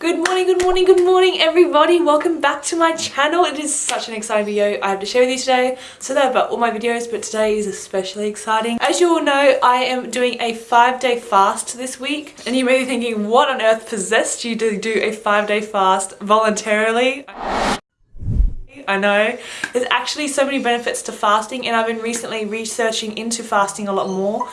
Good morning, good morning, good morning everybody. Welcome back to my channel. It is such an exciting video I have to share with you today. So that about all my videos, but today is especially exciting. As you all know, I am doing a five day fast this week. And you may be thinking, what on earth possessed you to do a five day fast voluntarily? I know. There's actually so many benefits to fasting and I've been recently researching into fasting a lot more.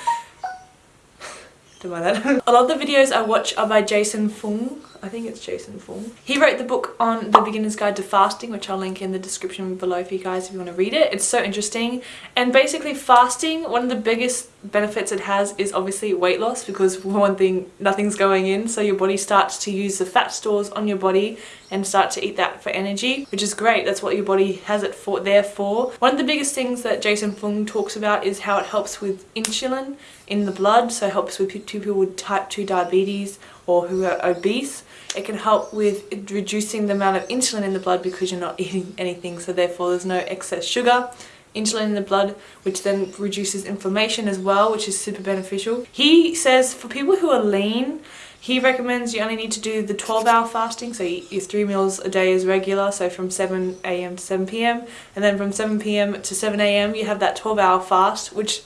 Don't mind that. a lot of the videos I watch are by Jason Fung I think it's Jason Fung. He wrote the book on The Beginner's Guide to Fasting, which I'll link in the description below for you guys if you want to read it. It's so interesting. And basically fasting, one of the biggest benefits it has is obviously weight loss because for one thing, nothing's going in. So your body starts to use the fat stores on your body and start to eat that for energy, which is great. That's what your body has it for there for. One of the biggest things that Jason Fung talks about is how it helps with insulin in the blood. So helps with people with type 2 diabetes or who are obese. It can help with reducing the amount of insulin in the blood because you're not eating anything so therefore there's no excess sugar insulin in the blood which then reduces inflammation as well which is super beneficial. He says for people who are lean he recommends you only need to do the 12 hour fasting so your three meals a day is regular so from 7 a.m. to 7 p.m. and then from 7 p.m. to 7 a.m. you have that 12 hour fast which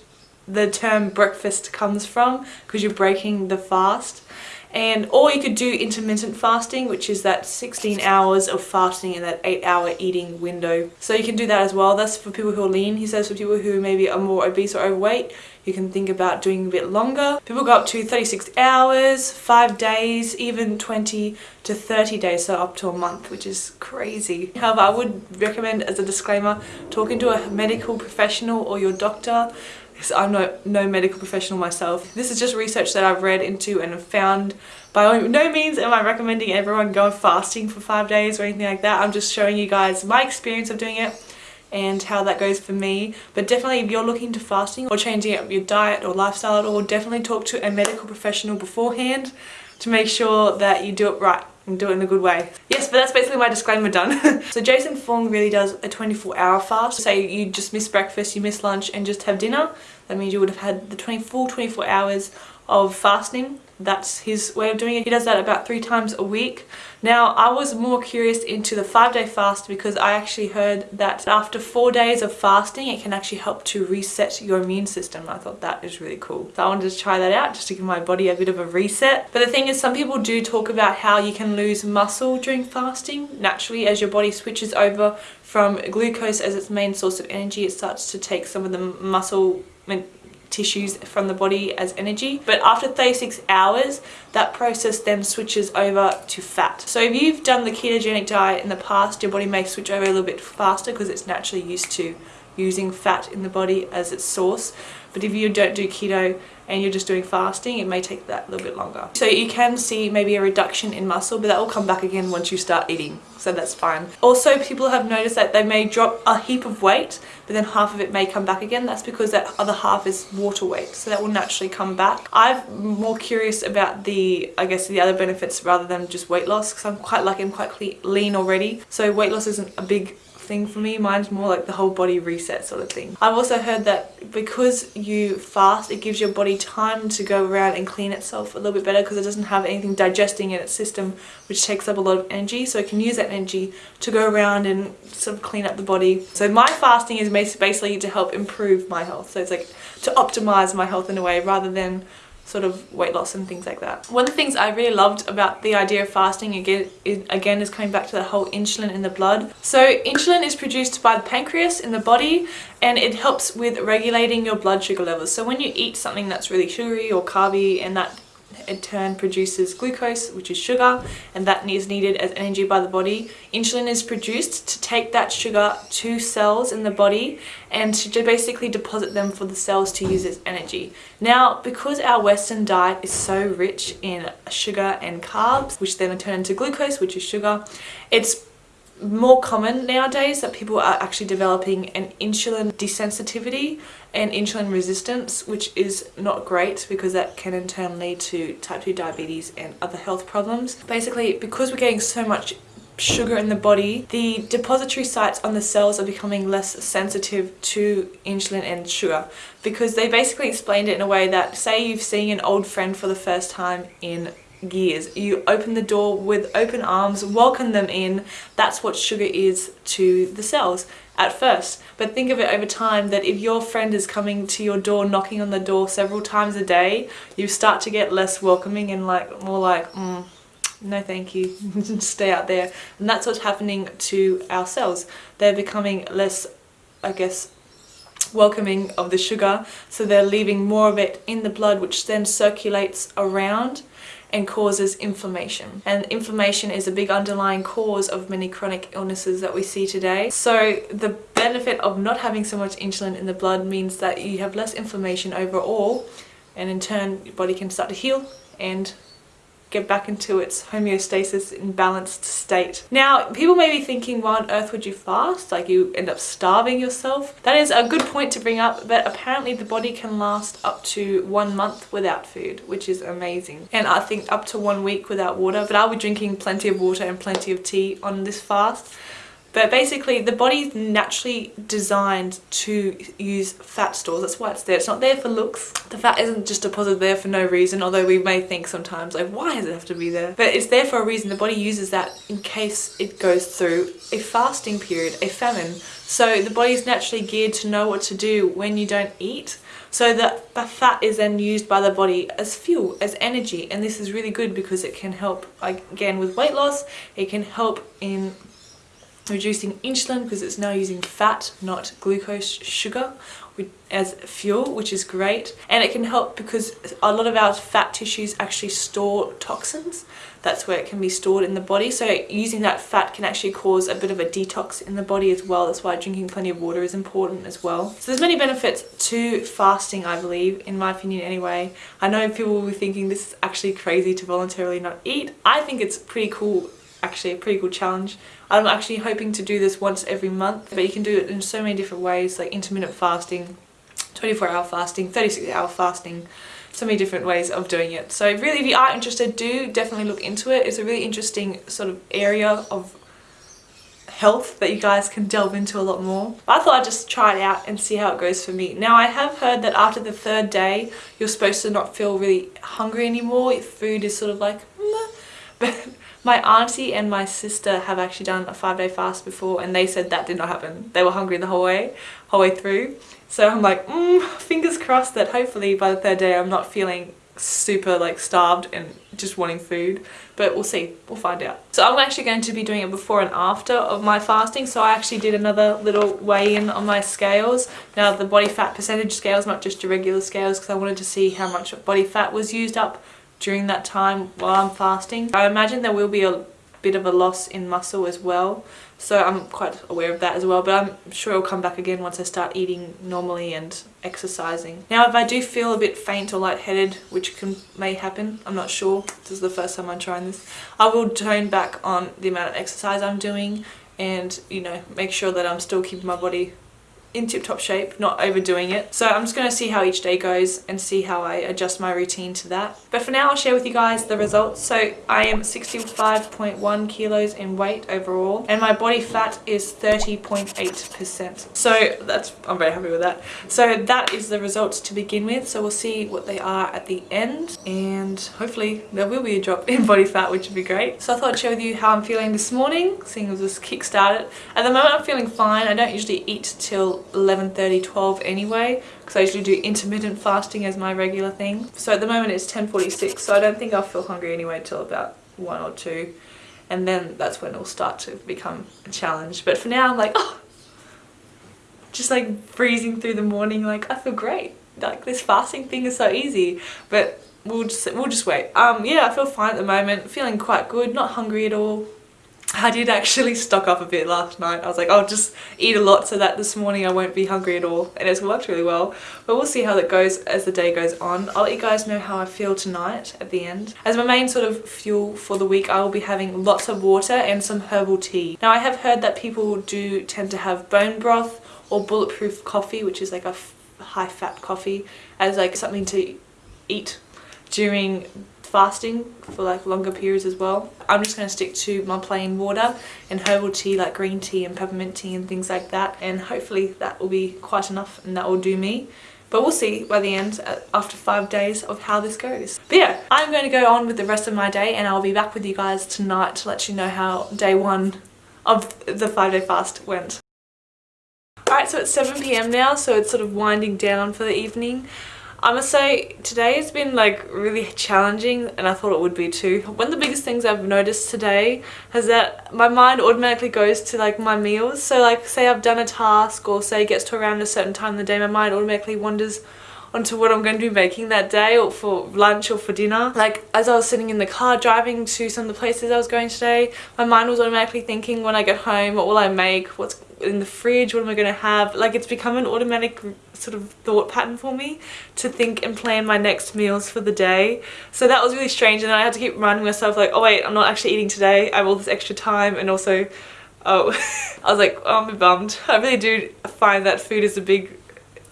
the term breakfast comes from because you're breaking the fast and or you could do intermittent fasting which is that 16 hours of fasting in that 8 hour eating window. So you can do that as well. That's for people who are lean. He says for people who maybe are more obese or overweight you can think about doing a bit longer. People go up to 36 hours 5 days even 20 to 30 days so up to a month which is crazy. However I would recommend as a disclaimer talking to a medical professional or your doctor because I'm no, no medical professional myself. This is just research that I've read into and found. By no means am I recommending everyone go fasting for five days or anything like that. I'm just showing you guys my experience of doing it and how that goes for me. But definitely if you're looking to fasting or changing up your diet or lifestyle at all, definitely talk to a medical professional beforehand to make sure that you do it right and do it in a good way. Yes, but that's basically my disclaimer done. so Jason Fung really does a 24 hour fast. Say you just miss breakfast, you miss lunch and just have dinner. That means you would have had the 24, 24 hours of fasting that's his way of doing it. He does that about three times a week. Now I was more curious into the five day fast because I actually heard that after four days of fasting it can actually help to reset your immune system. I thought that is really cool. So I wanted to try that out just to give my body a bit of a reset. But the thing is some people do talk about how you can lose muscle during fasting naturally as your body switches over from glucose as its main source of energy it starts to take some of the muscle tissues from the body as energy. But after 36 hours that process then switches over to fat. So if you've done the ketogenic diet in the past your body may switch over a little bit faster because it's naturally used to using fat in the body as its source. But if you don't do keto and you're just doing fasting it may take that a little bit longer. So you can see maybe a reduction in muscle but that will come back again once you start eating so that's fine. Also people have noticed that they may drop a heap of weight but then half of it may come back again. That's because that other half is water weight so that will naturally come back. I'm more curious about the i guess the other benefits rather than just weight loss because i'm quite lucky i'm quite lean already. So weight loss isn't a big thing for me. Mine's more like the whole body reset sort of thing. I've also heard that because you fast, it gives your body time to go around and clean itself a little bit better because it doesn't have anything digesting in its system which takes up a lot of energy. So it can use that energy to go around and sort of clean up the body. So my fasting is basically to help improve my health. So it's like to optimize my health in a way rather than sort of weight loss and things like that. One of the things I really loved about the idea of fasting again is, again is coming back to the whole insulin in the blood. So insulin is produced by the pancreas in the body and it helps with regulating your blood sugar levels. So when you eat something that's really sugary or carby and that in turn produces glucose, which is sugar, and that is needed as energy by the body. Insulin is produced to take that sugar to cells in the body and to basically deposit them for the cells to use as energy. Now, because our Western diet is so rich in sugar and carbs, which then turn into glucose, which is sugar, it's more common nowadays that people are actually developing an insulin desensitivity and insulin resistance which is not great because that can in turn lead to type 2 diabetes and other health problems. Basically because we're getting so much sugar in the body, the depository sites on the cells are becoming less sensitive to insulin and sugar because they basically explained it in a way that say you've seen an old friend for the first time in gears. You open the door with open arms, welcome them in. That's what sugar is to the cells at first. But think of it over time that if your friend is coming to your door, knocking on the door several times a day, you start to get less welcoming and like more like, mm, no thank you, stay out there. And that's what's happening to our cells. They're becoming less, I guess, welcoming of the sugar so they're leaving more of it in the blood which then circulates around and causes inflammation. And inflammation is a big underlying cause of many chronic illnesses that we see today. So the benefit of not having so much insulin in the blood means that you have less inflammation overall and in turn your body can start to heal and get back into its homeostasis in balanced state. Now, people may be thinking, why on earth would you fast? Like you end up starving yourself? That is a good point to bring up, but apparently the body can last up to one month without food, which is amazing. And I think up to one week without water, but I'll be drinking plenty of water and plenty of tea on this fast. But basically the body's naturally designed to use fat stores. That's why it's there. It's not there for looks. The fat isn't just deposited there for no reason, although we may think sometimes like why does it have to be there? But it's there for a reason. The body uses that in case it goes through a fasting period, a famine. So the body's naturally geared to know what to do when you don't eat. So that the fat is then used by the body as fuel, as energy. And this is really good because it can help, again, with weight loss. It can help in reducing insulin because it's now using fat, not glucose sugar as fuel, which is great. And it can help because a lot of our fat tissues actually store toxins. That's where it can be stored in the body. So using that fat can actually cause a bit of a detox in the body as well. That's why drinking plenty of water is important as well. So there's many benefits to fasting, I believe, in my opinion anyway. I know people will be thinking this is actually crazy to voluntarily not eat. I think it's pretty cool actually a pretty cool challenge. I'm actually hoping to do this once every month, but you can do it in so many different ways, like intermittent fasting, 24 hour fasting, 36 hour fasting, so many different ways of doing it. So really if you are interested, do definitely look into it. It's a really interesting sort of area of health that you guys can delve into a lot more. I thought I'd just try it out and see how it goes for me. Now I have heard that after the third day, you're supposed to not feel really hungry anymore. If food is sort of like, but my auntie and my sister have actually done a five day fast before and they said that did not happen. They were hungry the whole way, whole way through. So I'm like, mm, fingers crossed that hopefully by the third day I'm not feeling super like starved and just wanting food. But we'll see. We'll find out. So i'm actually going to be doing it before and after of my fasting. So i actually did another little weigh-in on my scales. Now the body fat percentage scales not just your regular scales because i wanted to see how much body fat was used up during that time while I'm fasting. I imagine there will be a bit of a loss in muscle as well so I'm quite aware of that as well but I'm sure it'll come back again once I start eating normally and exercising. Now if I do feel a bit faint or lightheaded which can may happen I'm not sure this is the first time I'm trying this I will tone back on the amount of exercise I'm doing and you know make sure that I'm still keeping my body in tip-top shape, not overdoing it. So I'm just going to see how each day goes and see how I adjust my routine to that. But for now I'll share with you guys the results. So I am 65.1 kilos in weight overall and my body fat is 30.8%. So that's, I'm very happy with that. So that is the results to begin with. So we'll see what they are at the end and hopefully there will be a drop in body fat which would be great. So I thought I'd share with you how I'm feeling this morning, seeing as this kick-started. At the moment I'm feeling fine. I don't usually eat till 11.30, 12 anyway because I usually do intermittent fasting as my regular thing. So at the moment it's 10.46 so I don't think I'll feel hungry anyway till about 1 or 2 and then that's when it'll start to become a challenge. But for now I'm like, oh, just like freezing through the morning like I feel great. Like this fasting thing is so easy but we'll just we'll just wait. Um yeah I feel fine at the moment, feeling quite good, not hungry at all I did actually stock up a bit last night. I was like, I'll just eat a lot so that this morning I won't be hungry at all. And it's worked really well. But we'll see how that goes as the day goes on. I'll let you guys know how I feel tonight at the end. As my main sort of fuel for the week, I will be having lots of water and some herbal tea. Now I have heard that people do tend to have bone broth or bulletproof coffee, which is like a high fat coffee, as like something to eat during fasting for like longer periods as well. I'm just going to stick to my plain water and herbal tea like green tea and peppermint tea and things like that and hopefully that will be quite enough and that will do me But we'll see by the end uh, after five days of how this goes. But yeah, I'm going to go on with the rest of my day and I'll be back with you guys tonight to let you know how day one of the five day fast went. Alright, so it's 7pm now, so it's sort of winding down for the evening. I must say today has been like really challenging and I thought it would be too. One of the biggest things I've noticed today is that my mind automatically goes to like my meals. So like say I've done a task or say it gets to around a certain time in the day, my mind automatically wanders onto what I'm going to be making that day or for lunch or for dinner. Like as I was sitting in the car driving to some of the places I was going today, my mind was automatically thinking when I get home what will I make, what's in the fridge, what am I going to have? Like it's become an automatic sort of thought pattern for me to think and plan my next meals for the day. So that was really strange and I had to keep reminding myself like, oh wait, I'm not actually eating today. I have all this extra time and also, oh, I was like, oh, I'm bummed. I really do find that food is a big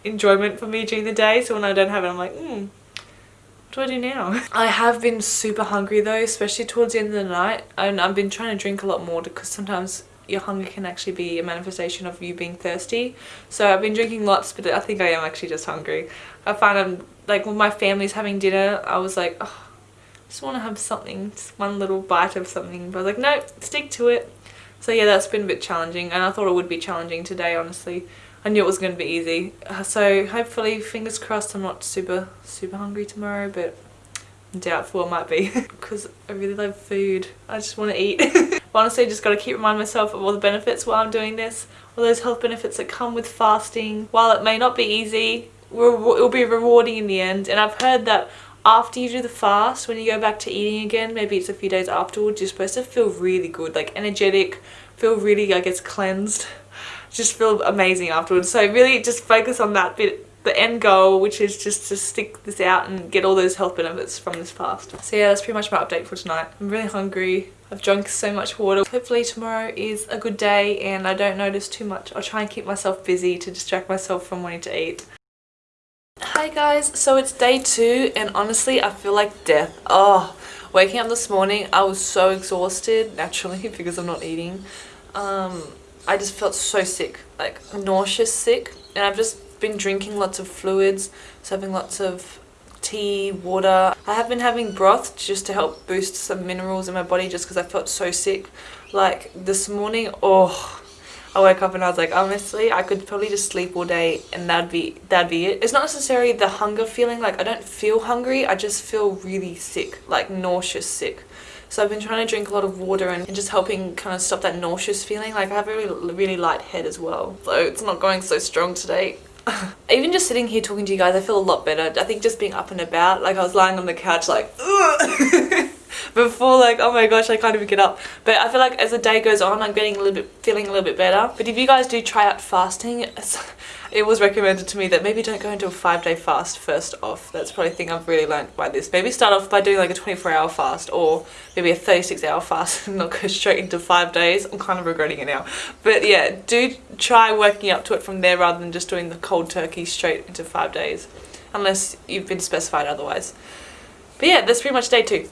enjoyment for me during the day. So when I don't have it, I'm like, hmm, what do I do now? I have been super hungry though, especially towards the end of the night. And I've been trying to drink a lot more because sometimes your hunger can actually be a manifestation of you being thirsty. So I've been drinking lots, but I think I am actually just hungry. I find I'm, like when my family's having dinner, I was like, oh, I just want to have something, just one little bite of something. But I was like, no, stick to it. So yeah, that's been a bit challenging and I thought it would be challenging today, honestly. I knew it was going to be easy. Uh, so hopefully, fingers crossed, I'm not super, super hungry tomorrow, but I'm doubtful it might be because I really love food. I just want to eat. honestly, just got to keep reminding myself of all the benefits while I'm doing this. All those health benefits that come with fasting. While it may not be easy, it will be rewarding in the end. And I've heard that after you do the fast, when you go back to eating again, maybe it's a few days afterwards, you're supposed to feel really good, like energetic, feel really, I guess, cleansed. Just feel amazing afterwards. So really just focus on that bit the end goal which is just to stick this out and get all those health benefits from this fast. So yeah that's pretty much my update for tonight. I'm really hungry. I've drunk so much water. Hopefully tomorrow is a good day and I don't notice too much. I'll try and keep myself busy to distract myself from wanting to eat. Hi guys, so it's day two and honestly I feel like death. Oh, waking up this morning I was so exhausted naturally because I'm not eating. Um, I just felt so sick, like nauseous sick and I've just been drinking lots of fluids, so having lots of tea, water. I have been having broth just to help boost some minerals in my body just because I felt so sick. Like this morning, oh, I woke up and I was like, honestly, I could probably just sleep all day and that'd be that'd be it. It's not necessarily the hunger feeling, like I don't feel hungry, I just feel really sick, like nauseous sick. So I've been trying to drink a lot of water and, just helping kind of stop that nauseous feeling. Like I have a really, really light head as well. So it's not going so strong today. Even just sitting here talking to you guys, I feel a lot better. I think just being up and about, like I was lying on the couch like, before like, oh my gosh, I can't even get up. But I feel like as the day goes on, I'm getting a little bit, feeling a little bit better. But if you guys do try out fasting, it was recommended to me that maybe don't go into a five day fast first off. That's probably a thing I've really learned by this. Maybe start off by doing like a 24 hour fast or maybe a 36 hour fast and not go straight into five days. I'm kind of regretting it now. But yeah, do try working up to it from there rather than just doing the cold turkey straight into five days. Unless you've been specified otherwise. But yeah, that's pretty much day two.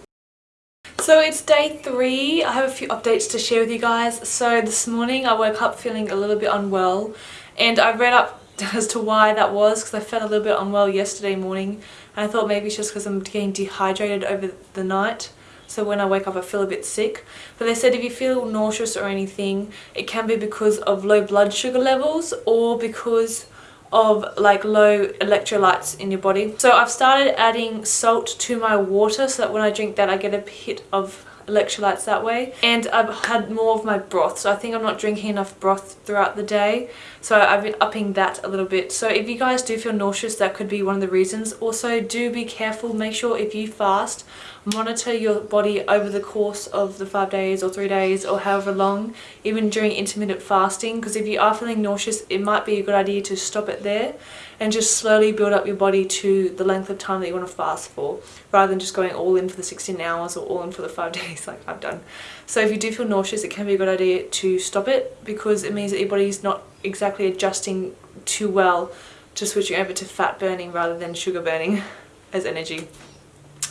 So it's day three. I have a few updates to share with you guys. So this morning I woke up feeling a little bit unwell and I read up as to why that was because I felt a little bit unwell yesterday morning. And I thought maybe it's just because I'm getting dehydrated over the night. So when I wake up I feel a bit sick. But they said if you feel nauseous or anything it can be because of low blood sugar levels or because of like low electrolytes in your body. So I've started adding salt to my water so that when I drink that I get a hit of electrolytes that way. And I've had more of my broth so I think I'm not drinking enough broth throughout the day. So I've been upping that a little bit. So if you guys do feel nauseous that could be one of the reasons. Also do be careful. Make sure if you fast monitor your body over the course of the five days or three days or however long even during intermittent fasting because if you are feeling nauseous it might be a good idea to stop it there and just slowly build up your body to the length of time that you want to fast for rather than just going all in for the 16 hours or all in for the five days like I've done. So if you do feel nauseous it can be a good idea to stop it because it means that your body is not exactly adjusting too well to switching over to fat burning rather than sugar burning as energy.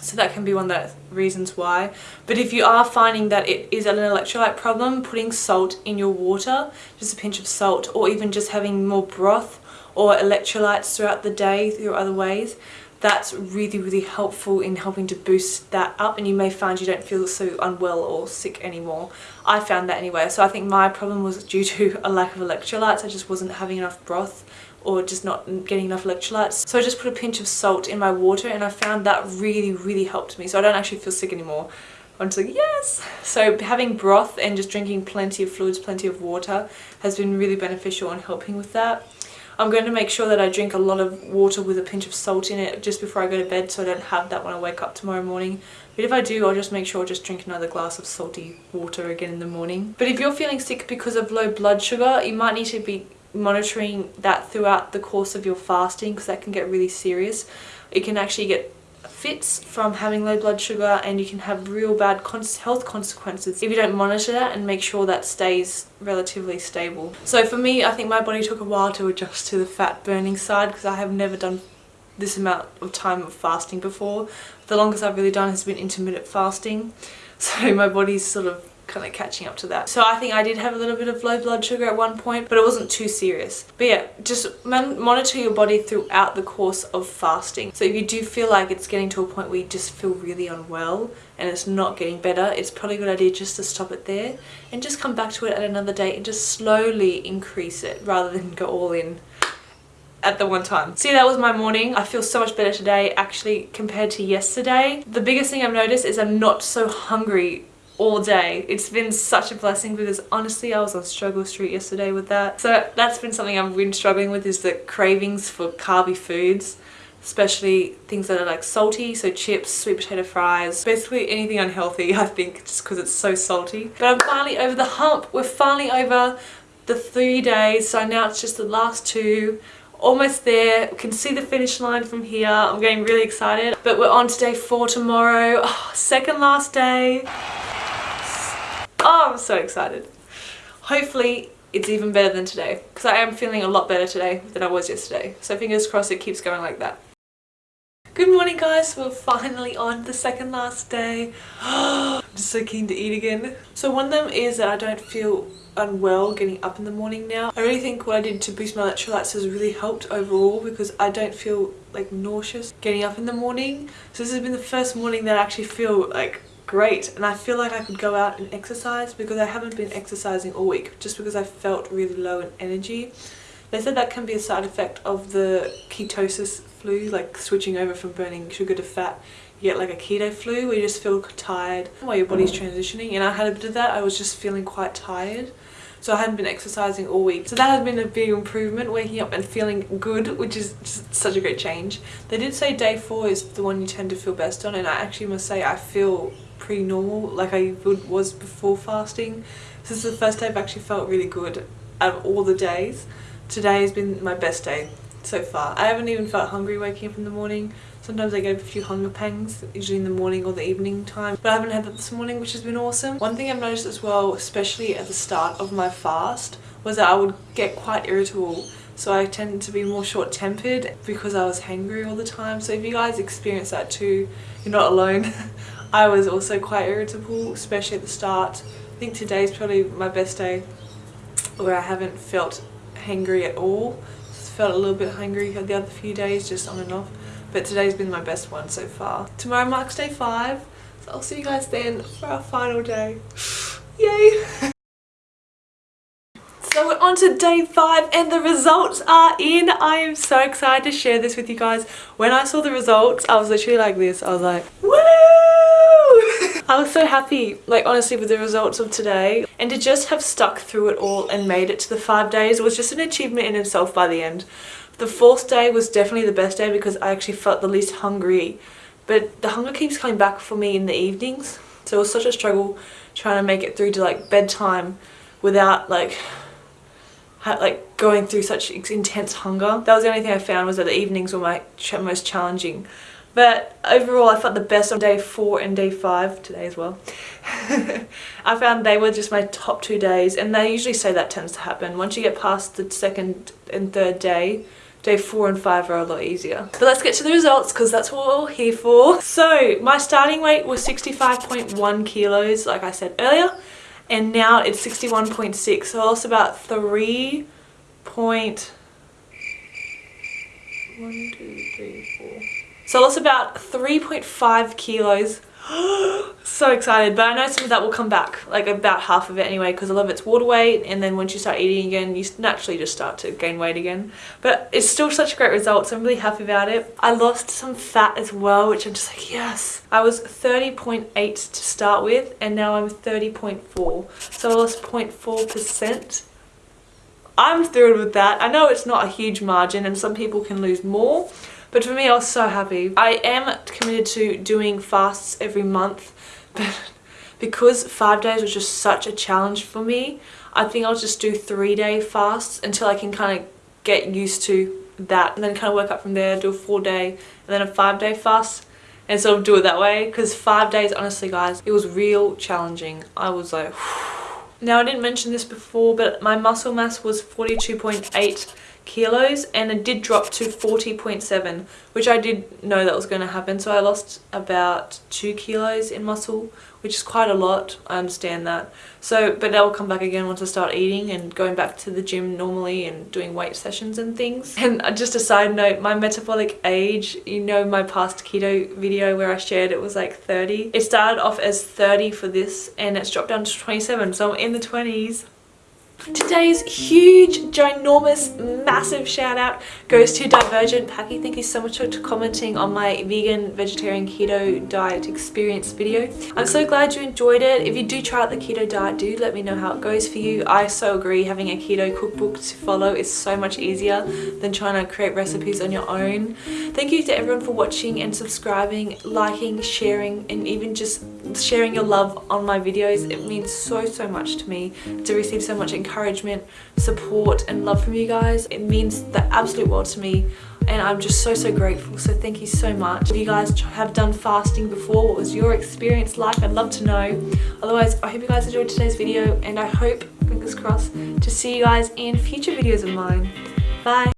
So that can be one of the reasons why. But if you are finding that it is an electrolyte problem, putting salt in your water, just a pinch of salt, or even just having more broth or electrolytes throughout the day through other ways that's really really helpful in helping to boost that up and you may find you don't feel so unwell or sick anymore. I found that anyway. So I think my problem was due to a lack of electrolytes. I just wasn't having enough broth or just not getting enough electrolytes. So I just put a pinch of salt in my water and I found that really really helped me. So I don't actually feel sick anymore. I'm just like yes. So having broth and just drinking plenty of fluids plenty of water has been really beneficial in helping with that I'm going to make sure that I drink a lot of water with a pinch of salt in it just before I go to bed so I don't have that when I wake up tomorrow morning. But if I do, I'll just make sure I just drink another glass of salty water again in the morning. But if you're feeling sick because of low blood sugar, you might need to be monitoring that throughout the course of your fasting because that can get really serious. It can actually get fits from having low blood sugar and you can have real bad health consequences if you don't monitor that and make sure that stays relatively stable. So for me I think my body took a while to adjust to the fat burning side because I have never done this amount of time of fasting before. The longest I've really done has been intermittent fasting so my body's sort of kind of catching up to that. So I think I did have a little bit of low blood sugar at one point, but it wasn't too serious. But yeah, just monitor your body throughout the course of fasting. So if you do feel like it's getting to a point where you just feel really unwell and it's not getting better, it's probably a good idea just to stop it there and just come back to it at another date and just slowly increase it rather than go all in at the one time. See, that was my morning. I feel so much better today actually compared to yesterday. The biggest thing I've noticed is I'm not so hungry all day. It's been such a blessing because honestly I was on struggle street yesterday with that. So that's been something I've been struggling with is the cravings for carby foods especially things that are like salty. So chips sweet potato fries basically anything unhealthy I think just because it's so salty. But I'm finally over the hump. We're finally over the three days. So now it's just the last two. Almost there. We can see the finish line from here. I'm getting really excited. But we're on to day four tomorrow. Oh, second last day Oh, I'm so excited. Hopefully it's even better than today because I am feeling a lot better today than I was yesterday. So fingers crossed it keeps going like that. Good morning guys, we're finally on the second last day. I'm just so keen to eat again. So one of them is that I don't feel unwell getting up in the morning now. I really think what I did to boost my electrolytes has really helped overall because I don't feel like nauseous getting up in the morning. So this has been the first morning that I actually feel like great and I feel like I could go out and exercise because I haven't been exercising all week just because I felt really low in energy. They said that can be a side effect of the ketosis flu, like switching over from burning sugar to fat. You get like a keto flu where you just feel tired while your body's mm. transitioning and I had a bit of that. I was just feeling quite tired. So I hadn't been exercising all week. So that has been a big improvement, waking up and feeling good, which is just such a great change. They did say day four is the one you tend to feel best on and I actually must say I feel pretty normal like I would, was before fasting. This is the first day I've actually felt really good out of all the days. Today has been my best day so far. I haven't even felt hungry waking up in the morning. Sometimes I get a few hunger pangs, usually in the morning or the evening time, but I haven't had that this morning, which has been awesome. One thing I've noticed as well, especially at the start of my fast, was that I would get quite irritable so I tend to be more short-tempered because I was hangry all the time. So if you guys experience that too, you're not alone. I was also quite irritable, especially at the start. I think today's probably my best day where I haven't felt hangry at all. Just felt a little bit hungry the other few days, just on and off. But today's been my best one so far. Tomorrow marks day five, so I'll see you guys then for our final day. Yay! So we're on to day five and the results are in. I am so excited to share this with you guys. When I saw the results, I was literally like this. I was like, woo! I was so happy, like honestly, with the results of today. And to just have stuck through it all and made it to the five days was just an achievement in itself by the end. The fourth day was definitely the best day because I actually felt the least hungry. But the hunger keeps coming back for me in the evenings. So it was such a struggle trying to make it through to like bedtime without like like going through such intense hunger. That was the only thing I found was that the evenings were my most challenging. But overall I felt the best on day 4 and day 5, today as well. I found they were just my top two days and they usually say that tends to happen. Once you get past the second and third day, day 4 and 5 are a lot easier. But let's get to the results because that's what we're all here for. So my starting weight was 65.1 kilos like I said earlier and now it's 61.6 so I lost about 3 point one, two, three, four. So I lost about 3.5 kilos. so excited, but I know some of that will come back, like about half of it anyway, because a lot of it's water weight, and then once you start eating again, you naturally just start to gain weight again. But it's still such a great result, so I'm really happy about it. I lost some fat as well, which I'm just like, yes. I was 30.8 to start with, and now I'm 30.4, so I lost 0.4%. I'm thrilled with that. I know it's not a huge margin, and some people can lose more, but for me, I was so happy. I am committed to doing fasts every month, but because five days was just such a challenge for me, I think I'll just do three day fasts until I can kind of get used to that and then kind of work up from there, do a four day and then a five day fast and sort of do it that way because five days honestly guys it was real challenging I was like now I didn't mention this before but my muscle mass was 42.8 kilos and it did drop to 40.7 which I did know that was going to happen. So I lost about 2 kilos in muscle which is quite a lot I understand that. So but that will come back again once I start eating and going back to the gym normally and doing weight sessions and things. And uh, just a side note my metabolic age you know my past keto video where I shared it was like 30 it started off as 30 for this and it's dropped down to 27 so I'm in the 20s Today's huge, ginormous, massive shout out goes to Divergent Packy. Thank you so much for commenting on my vegan, vegetarian, keto diet experience video. I'm so glad you enjoyed it. If you do try out the keto diet, do let me know how it goes for you. I so agree having a keto cookbook to follow is so much easier than trying to create recipes on your own. Thank you to everyone for watching and subscribing, liking, sharing, and even just sharing your love on my videos. It means so, so much to me to receive so much encouragement, support and love from you guys. It means the absolute world to me and I'm just so so grateful. So thank you so much. If you guys have done fasting before. What was your experience like? I'd love to know. Otherwise I hope you guys enjoyed today's video and I hope fingers crossed to see you guys in future videos of mine. Bye